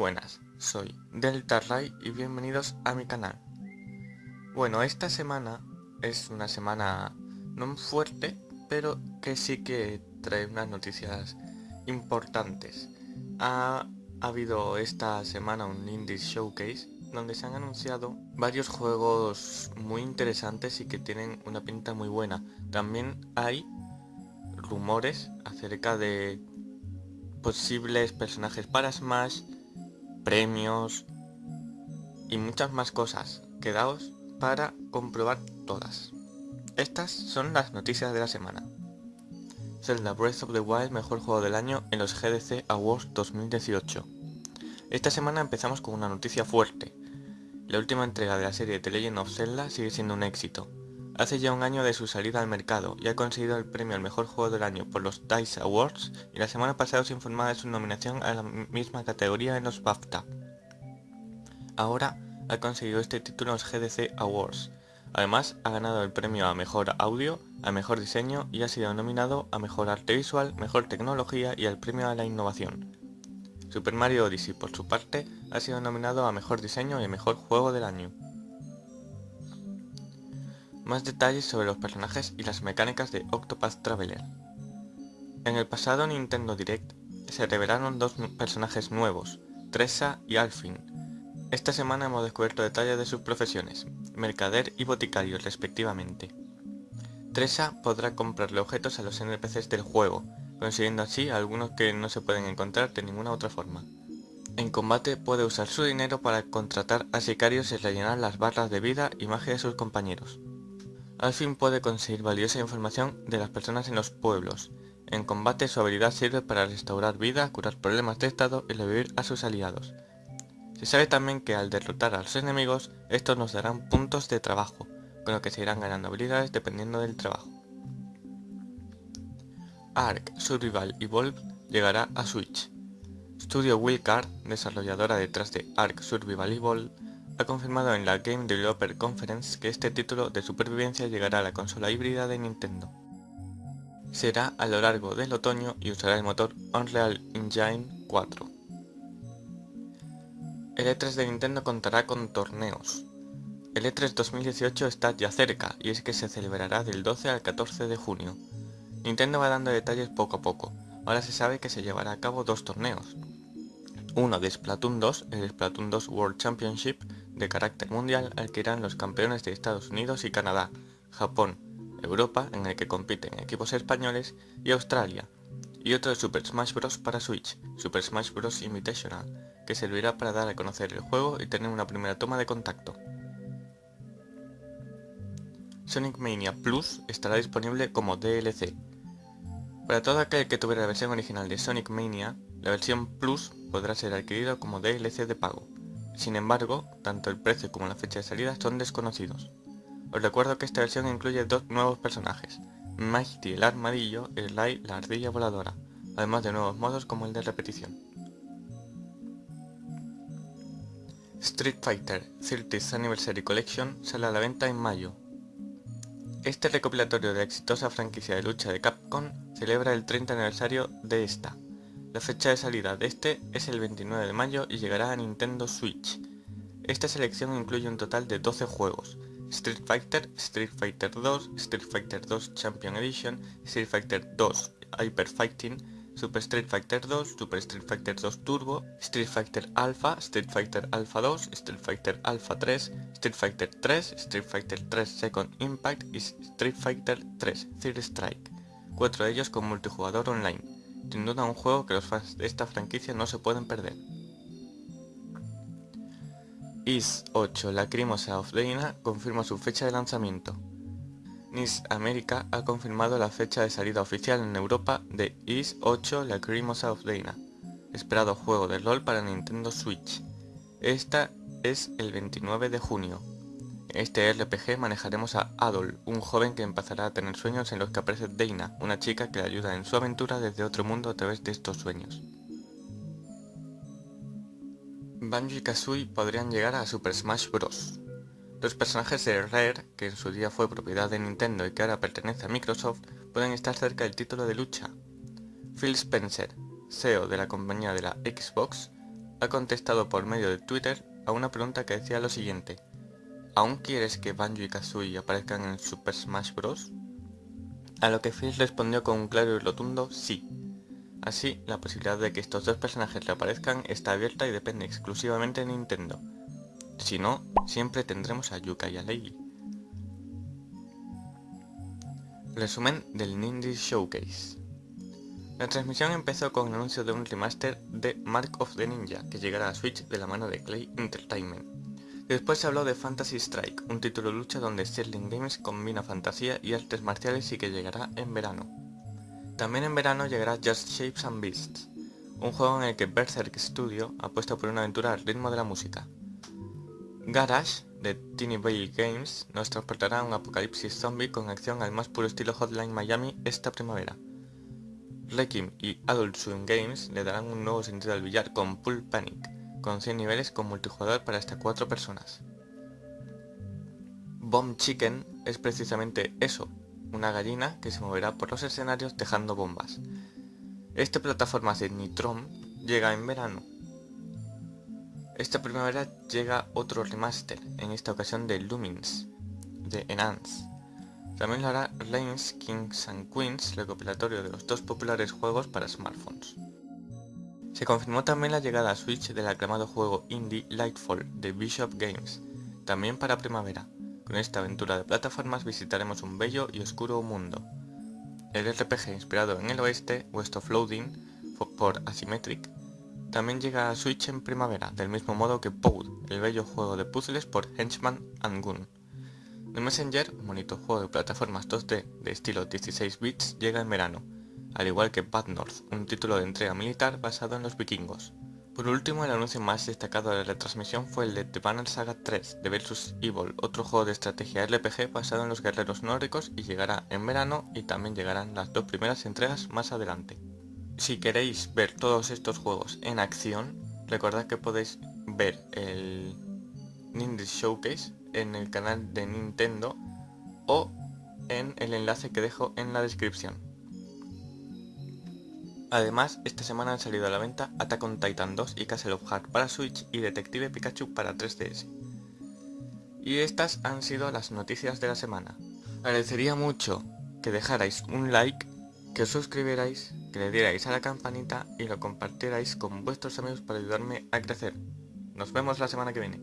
buenas, soy Delta Ray y bienvenidos a mi canal. Bueno, esta semana es una semana no fuerte, pero que sí que trae unas noticias importantes. Ha, habido esta semana un Indie Showcase donde se han anunciado varios juegos muy interesantes y que tienen una pinta muy buena. También hay rumores acerca de posibles personajes para Smash, premios y muchas más cosas. Quedaos para comprobar todas. Estas son las noticias de la semana. Zelda Breath of the Wild mejor juego del año en los GDC Awards 2018. Esta semana empezamos con una noticia fuerte. La última entrega de la serie The Legend of Zelda sigue siendo un éxito. Hace ya un año de su salida al mercado y ha conseguido el premio al mejor juego del año por los DICE Awards y la semana pasada se informaba de su nominación a la misma categoría en los BAFTA. Ahora ha conseguido este título en los GDC Awards. Además ha ganado el premio a mejor audio, a mejor diseño y ha sido nominado a mejor arte visual, mejor tecnología y al premio a la innovación. Super Mario Odyssey por su parte ha sido nominado a mejor diseño y mejor juego del año. Más detalles sobre los personajes y las mecánicas de Octopath Traveler. En el pasado Nintendo Direct se revelaron dos personajes nuevos, Tressa y Alfin. Esta semana hemos descubierto detalles de sus profesiones, mercader y boticario respectivamente. Tressa podrá comprarle objetos a los NPCs del juego, consiguiendo así algunos que no se pueden encontrar de ninguna otra forma. En combate puede usar su dinero para contratar a sicarios y rellenar las barras de vida y magia de sus compañeros. Al fin puede conseguir valiosa información de las personas en los pueblos. En combate su habilidad sirve para restaurar vida, curar problemas de estado y revivir a sus aliados. Se sabe también que al derrotar a los enemigos, estos nos darán puntos de trabajo, con lo que se irán ganando habilidades dependiendo del trabajo. Ark, Survival Evolved llegará a Switch. Studio Wildcard, desarrolladora detrás de Ark Survival Evolved, ha confirmado en la Game Developer Conference que este título de supervivencia llegará a la consola híbrida de Nintendo. Será a lo largo del otoño y usará el motor Unreal Engine 4. El E3 de Nintendo contará con torneos. El E3 2018 está ya cerca y es que se celebrará del 12 al 14 de junio. Nintendo va dando detalles poco a poco, ahora se sabe que se llevará a cabo dos torneos. Uno de Splatoon 2, el Splatoon 2 World Championship, de carácter mundial al que irán los campeones de Estados Unidos y Canadá, Japón, Europa, en el que compiten equipos españoles, y Australia, y otro de Super Smash Bros. para Switch, Super Smash Bros. Invitational, que servirá para dar a conocer el juego y tener una primera toma de contacto. Sonic Mania Plus estará disponible como DLC. Para todo aquel que tuviera la versión original de Sonic Mania, la versión Plus podrá ser adquirida como DLC de pago. Sin embargo, tanto el precio como la fecha de salida son desconocidos. Os recuerdo que esta versión incluye dos nuevos personajes, Mighty el armadillo y Sly la ardilla voladora, además de nuevos modos como el de repetición. Street Fighter 30th Anniversary Collection sale a la venta en mayo. Este recopilatorio de la exitosa franquicia de lucha de Capcom celebra el 30 aniversario de esta, la fecha de salida de este es el 29 de mayo y llegará a Nintendo Switch. Esta selección incluye un total de 12 juegos, Street Fighter, Street Fighter 2, Street Fighter 2 Champion Edition, Street Fighter 2 Hyper Fighting, Super Street Fighter 2, Super Street Fighter 2 Turbo, Street Fighter Alpha, Street Fighter Alpha 2, Street Fighter Alpha 3, Street Fighter 3, Street Fighter 3 Second Impact y Street Fighter 3 Third Strike, cuatro de ellos con multijugador online sin duda un juego que los fans de esta franquicia no se pueden perder. Is 8 Lacrimosa of Dana confirma su fecha de lanzamiento. NIS América ha confirmado la fecha de salida oficial en Europa de Is 8 Lacrimosa of Dana, esperado juego de rol para Nintendo Switch. Esta es el 29 de junio. En este RPG manejaremos a Adol, un joven que empezará a tener sueños en los que aparece Dana, una chica que le ayuda en su aventura desde otro mundo a través de estos sueños. Banjo y Kazooie podrían llegar a Super Smash Bros. Los personajes de Rare, que en su día fue propiedad de Nintendo y que ahora pertenece a Microsoft, pueden estar cerca del título de lucha. Phil Spencer, CEO de la compañía de la Xbox, ha contestado por medio de Twitter a una pregunta que decía lo siguiente. ¿Aún quieres que Banjo y Kazooie aparezcan en Super Smash Bros? A lo que Phil respondió con un claro y rotundo sí. Así, la posibilidad de que estos dos personajes reaparezcan está abierta y depende exclusivamente de Nintendo. Si no, siempre tendremos a Yuka y a Leigh. Resumen del Ninja Showcase. La transmisión empezó con el anuncio de un remaster de Mark of the Ninja, que llegará a Switch de la mano de Clay Entertainment. Después se habló de Fantasy Strike, un título de lucha donde Sterling Games combina fantasía y artes marciales y que llegará en verano. También en verano llegará Just Shapes and Beasts, un juego en el que Berserk Studio apuesta por una aventura al ritmo de la música. Garage, de Teeny Vale Games, nos transportará a un apocalipsis zombie con acción al más puro estilo Hotline Miami esta primavera. Requiem y Adult Swim Games le darán un nuevo sentido al billar con Pool Panic, con 100 niveles con multijugador para hasta 4 personas. Bomb Chicken es precisamente eso, una gallina que se moverá por los escenarios dejando bombas. Este plataforma de Nitrom llega en verano. Esta primavera llega otro remaster, en esta ocasión de Lumins, de Enhance. También lo hará Lanes Kings and Queens, recopilatorio de los dos populares juegos para smartphones. Se confirmó también la llegada a Switch del aclamado juego indie Lightfall de Bishop Games, también para primavera. Con esta aventura de plataformas visitaremos un bello y oscuro mundo. El RPG inspirado en el oeste, West of Loading, por Asymmetric, también llega a Switch en primavera, del mismo modo que Poud, el bello juego de puzzles por Henchman and Goon. The Messenger, un juego de plataformas 2D de estilo 16 bits, llega en verano, al igual que Bad North, un título de entrega militar basado en los vikingos. Por último, el anuncio más destacado de la retransmisión fue el de The Banner Saga 3 de Versus Evil, otro juego de estrategia RPG basado en los guerreros nórdicos y llegará en verano y también llegarán las dos primeras entregas más adelante. Si queréis ver todos estos juegos en acción, recordad que podéis ver el Ninja Showcase en el canal de Nintendo o en el enlace que dejo en la descripción. Además, esta semana han salido a la venta Attack on Titan 2 y Castle of Heart para Switch y Detective Pikachu para 3DS. Y estas han sido las noticias de la semana. Agradecería mucho que dejarais un like, que os suscribierais, que le dierais a la campanita y lo compartierais con vuestros amigos para ayudarme a crecer. Nos vemos la semana que viene.